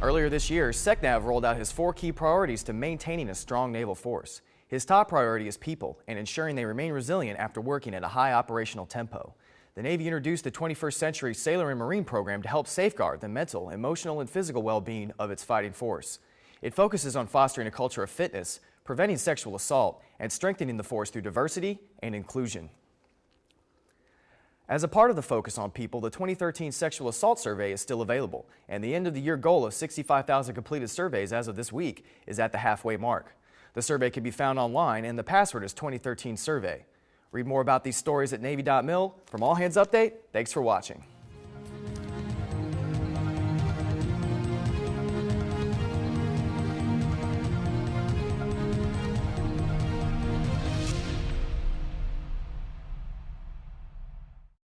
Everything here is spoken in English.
Earlier this year, SECNAV rolled out his four key priorities to maintaining a strong naval force. His top priority is people and ensuring they remain resilient after working at a high operational tempo. The Navy introduced the 21st Century Sailor and Marine program to help safeguard the mental, emotional, and physical well-being of its fighting force. It focuses on fostering a culture of fitness, preventing sexual assault, and strengthening the force through diversity and inclusion. As a part of the focus on people, the 2013 Sexual Assault Survey is still available, and the end of the year goal of 65,000 completed surveys as of this week is at the halfway mark. The survey can be found online, and the password is 2013 Survey. Read more about these stories at Navy.mil. From All Hands Update, thanks for watching.